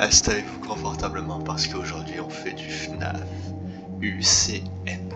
Installez-vous confortablement parce qu'aujourd'hui on fait du FNAF UCN.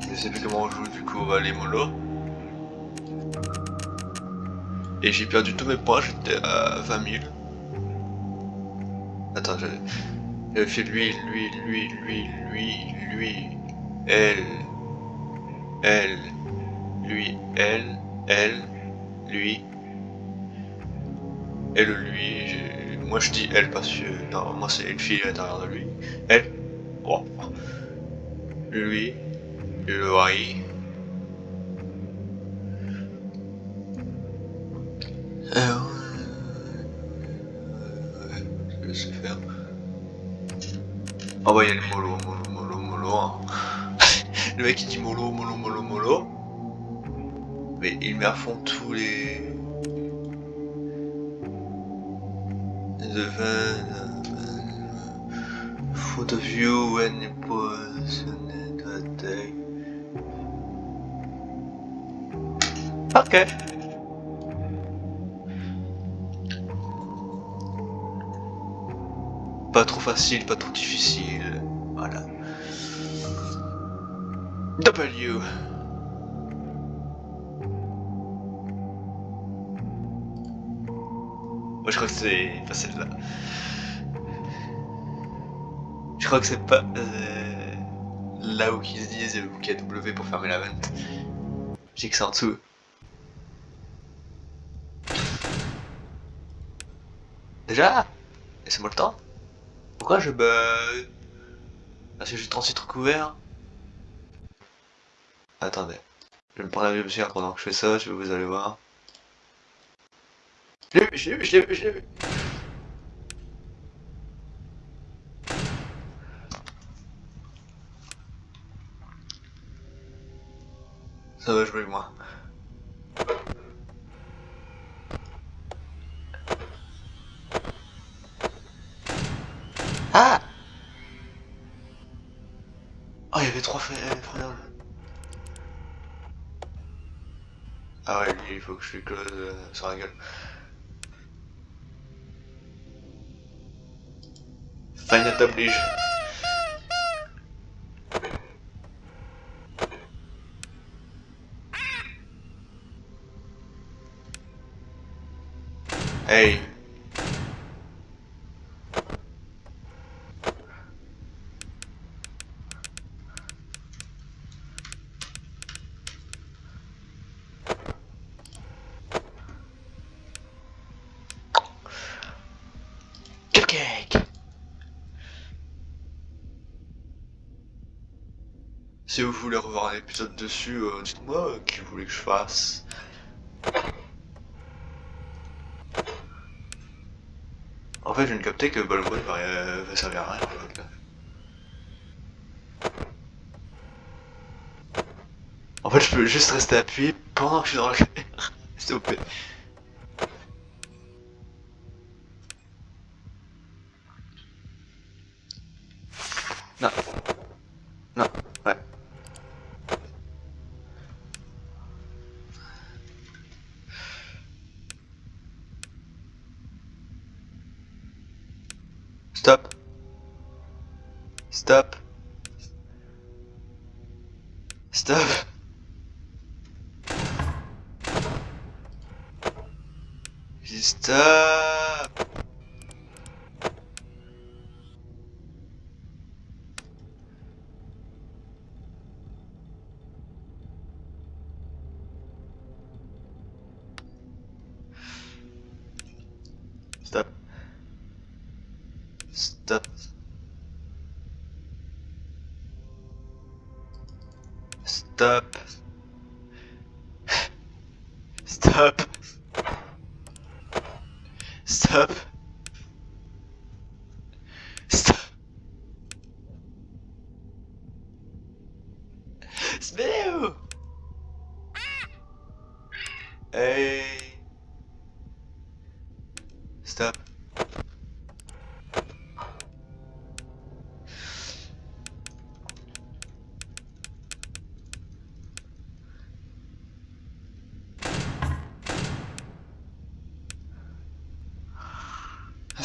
Je sais plus comment on joue du coup les mollo. Et j'ai perdu tous mes points, j'étais à 20 000. Attends, j'avais fait lui, lui, lui, lui, lui, lui, elle, elle, lui, elle, elle, lui, elle, lui, moi je dis elle parce que normalement c'est une fille à l'intérieur de lui, elle, bon, lui, le mari, euh, je sais faire. Ah bah il y a le mollo, mollo, mollo, mollo. Hein. le mec il dit mollo, mollo, mollo, mollo. Mais il met à fond tous les... van foot of you when you position to attack. Okay. Pas trop facile, pas trop difficile. Voilà. W. crois que c'est pas celle-là. Je crois que c'est pas euh, là où ils disent y a W pour fermer la vente. J'ai que ça en dessous. Déjà Laissez-moi le temps. Pourquoi je bug Parce que j'ai 36 trucs ouverts Attendez. Je vais me prendre la lumière pendant que je fais ça, je vais vous allez voir. Je l'ai vu, je l'ai vu, je l'ai vu, je l'ai vu Ça va jouer moi. Ah Oh, il y avait trois frères. Ah ouais, il faut que je lui close euh, sur la gueule. dentro da briga. Ei. Si vous voulez revoir un épisode dessus, euh, dites-moi euh, qui vous voulez que je fasse. En fait, je viens de capter que Ballon va, va servir à rien. En fait. En fait, je peux juste rester appuyé pendant que je suis dans la guerre. S'il vous plaît. Stop. Stop. Stop. Stop. Stop. up.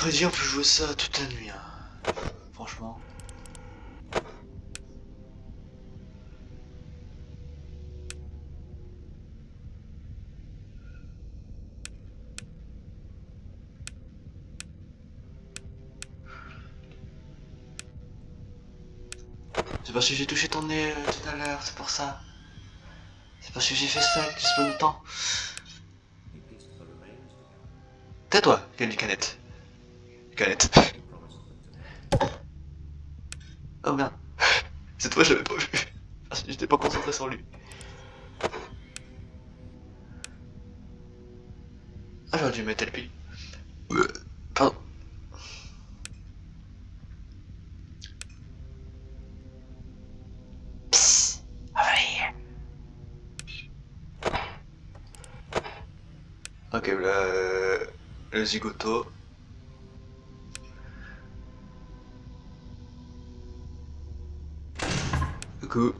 Freddy, on peut jouer ça toute la nuit. Hein. Franchement. C'est parce que j'ai touché ton nez euh, tout à l'heure, c'est pour ça. C'est parce que j'ai fait ça que je temps. Tais-toi, Candy Canette. Oh merde. Cette fois, je l'avais pas vu. J'étais pas concentré sur lui. Ah, j'aurais dû mettre le pile. Pardon. Ok, là, euh, le zigoto. く。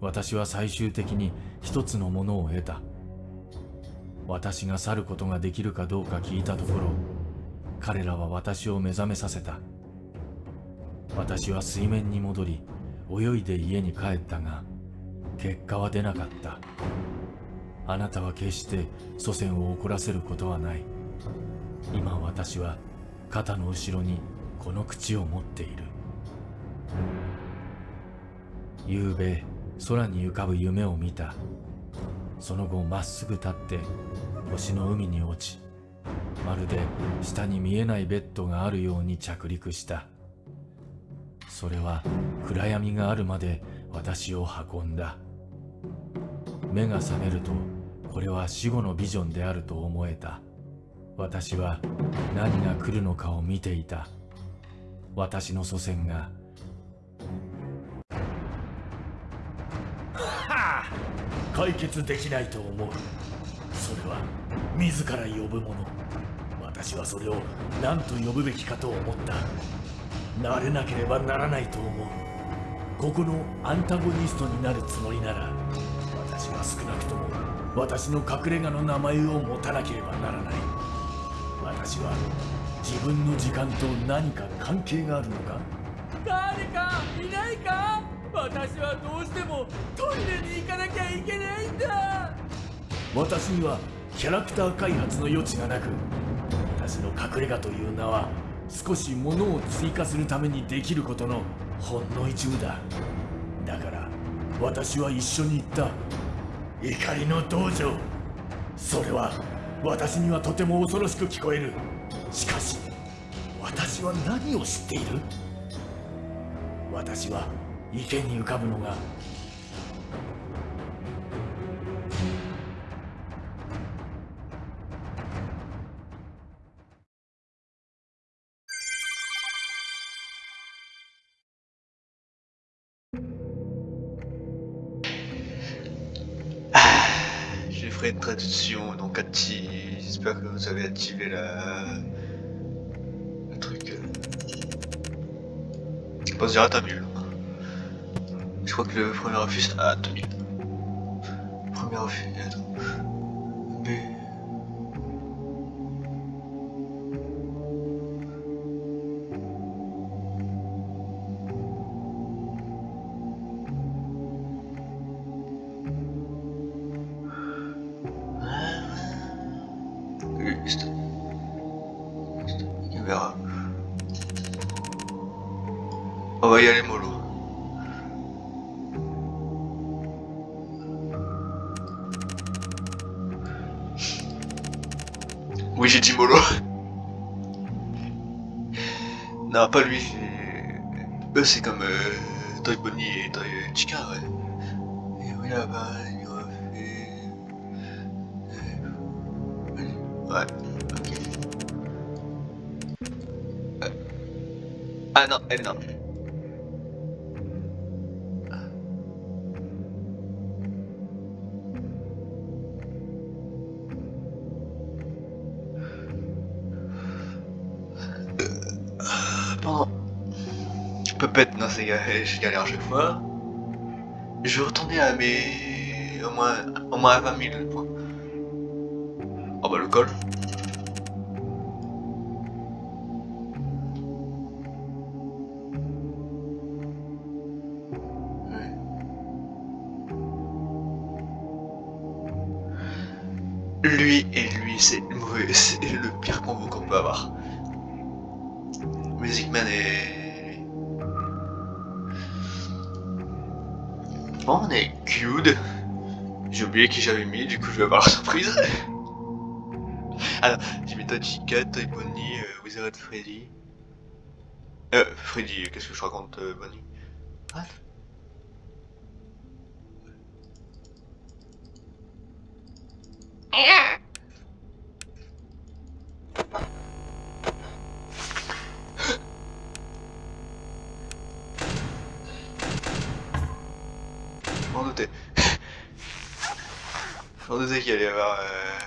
私は最終的に一つのものを得た。私が去ることができるかどうか聞いたところ彼らは私を目覚めさせた。私は水面に戻り泳いで家に帰ったが結果は出なかった。あなたは決して祖先を怒らせることはない。今私は肩の後ろにこの口を持っている。夕べ空に浮かぶ夢を見た。その後まっすぐ立って星の海に落ちまるで下に見えないベッドがあるように着陸した。それは暗闇があるまで私を運んだ。目が覚めるとこれは死後のビジョンであると思えた。私は何が来るのかを見ていた。私の祖先が解決できないと思う。それは自ら呼ぶもの。私はそれを何と呼ぶべきかと思った。慣れなければならないと思う。ここのアンタゴニストになるつもりなら私は少なくとも私の隠れ家の名前を持たなければならない。私は自分の時間と何か関係があるのか？誰かいないか？私はどうしてもトイレに行かなきゃいけないんだ。私にはキャラクター開発の余地がなく私の隠れ家という名は少し物を追加するためにできることのほんの一部だ。だから私は一緒に行った。怒りの道場。それは私にはとても恐ろしく聞こえる。しかし私は何を知っている？私は池に浮かぶのがあ J'ai fait une traduction, donc active. J'espère que vous avez activé la... le truc. Je pense Je crois que le premier refus à 2000. Premier refus, attends. Verra. On va y aller mollo. J'ai dit mollo. non, pas lui. Eux, c'est comme euh, Toy Bonnie et Toy Chica, ouais. Et oui, là-bas, il refait... Euh, Ouais, ok. Euh. Ah non, elle non. Non, c'est galère, je galère à chaque fois. Je vais retourner à mes. au moins, au moins à 20 000 points. Oh bah le col. Lui et lui, c'est le mauvais, c'est le pire combo qu'on peut avoir. Music Man est... Bon, on est cute. J'ai oublié qui j'avais mis, du coup je vais avoir la surprise. Alors, j'ai mis Chica, Bonnie, euh, Wizard Freddy. Euh, Freddy, qu'est-ce que je raconte, euh, Bonnie m'en doutais. Je m'en doutais qu'il allait y avoir... Euh...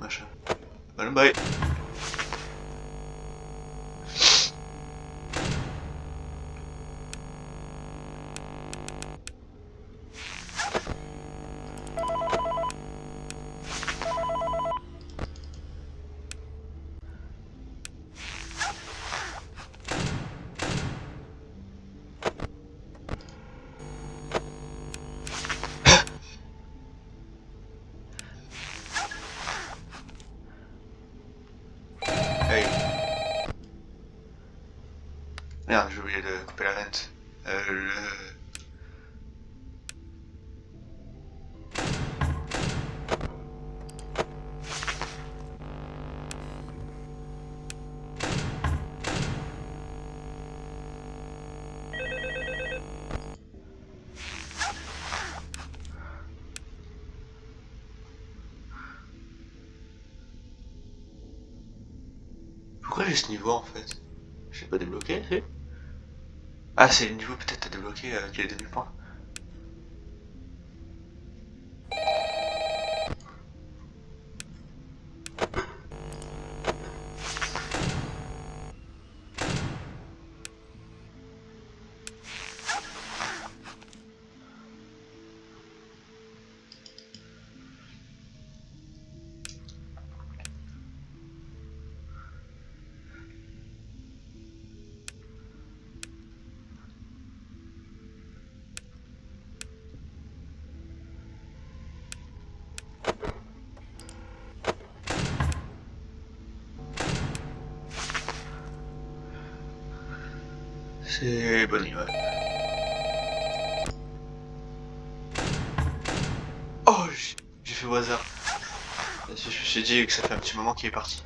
Machin. Allez, bye. Merde, j'ai oublié de couper la vente. Euh, le... Pourquoi j'ai ce niveau en fait? Je l'ai pas débloqué, Ah, c'est le niveau peut-être à débloquer avec les 2000 C'est Bonnie, ouais. Oh, j'ai fait au hasard. Je me suis dit que ça fait un petit moment qu'il est parti.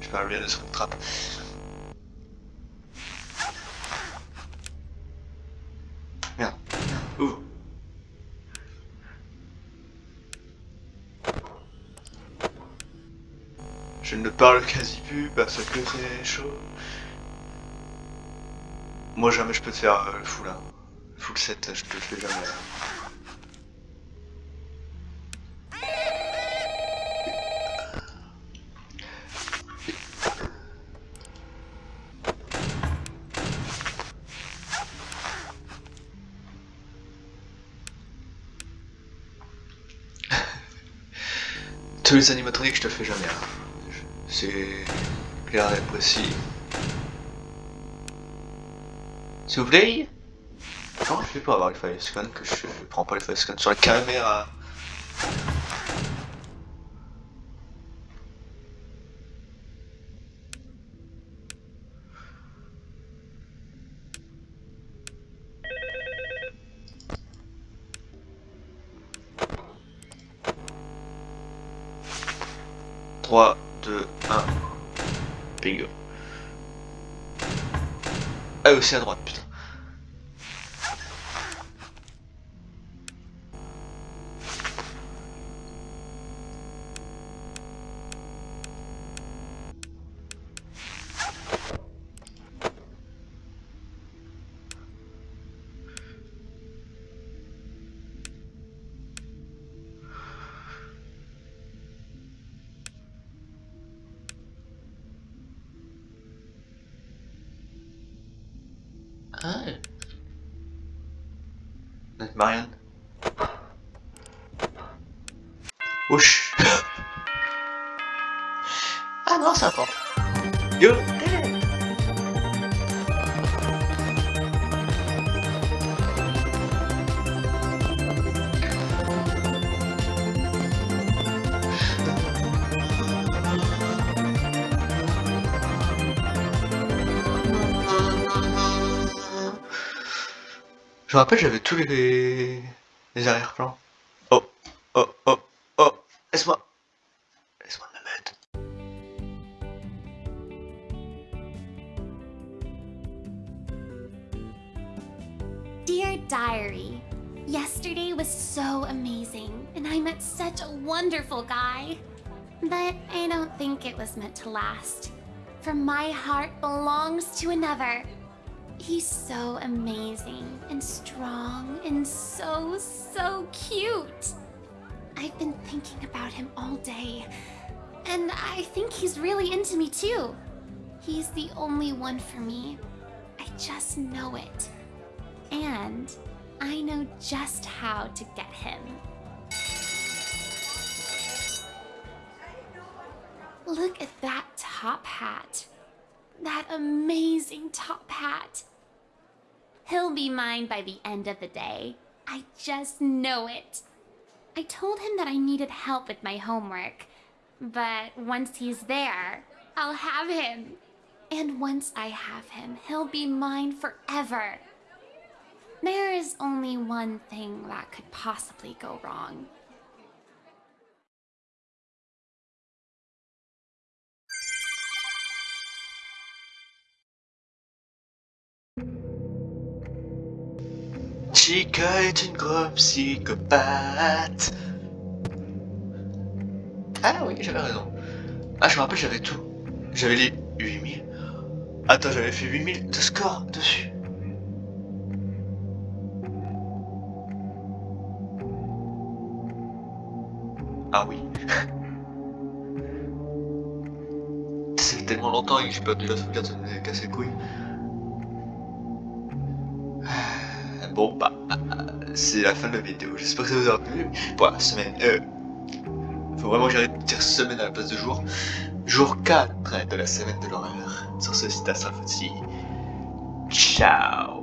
Je parle bien de son trap. Merde, merde, ouvre. Je ne parle quasi plus parce que c'est chaud. Moi jamais je peux te faire euh, le full là. Le full set, je te fais jamais. Tous les animatroniques, je te fais jamais. hein. C'est clair et précis. S'il vous plaît. Comment je fais pour avoir les scan que je prends pas les scan sur la caméra? Trois, deux, un. Bingo. Ah aussi à droite, putain. Ah. Notre Marianne. Ouch. ah non, ça porte. Yo, Je me rappelle, j'avais tous les, les arrière-plans. Oh, oh, oh, oh, laisse-moi. Laisse-moi me mettre. Dear Diary, yesterday was so amazing, and I met such a wonderful guy. But I don't think it was meant to last. For my heart belongs to another. He's so amazing and strong and so, so cute. I've been thinking about him all day, and I think he's really into me too. He's the only one for me. I just know it. And I know just how to get him. Look at that top hat. That amazing top hat. He'll be mine by the end of the day. I just know it. I told him that I needed help with my homework. But once he's there, I'll have him. And once I have him, he'll be mine forever. There is only one thing that could possibly go wrong. Chica est une grosse psychopathe. Ah oui, j'avais raison. Ah, je me rappelle, j'avais tout. J'avais les 8000. Attends, j'avais fait 8000 de score dessus. Ah oui. Fait tellement longtemps que j'ai perdu la sauvegarde, ça me cassé les couilles. Bon bah, c'est la fin de la vidéo. J'espère que ça vous aura plu pour la semaine. Euh, faut vraiment que j'arrête de dire semaine à la place de jour. Jour 4 de la semaine de l'horreur. Sur ce site à Ciao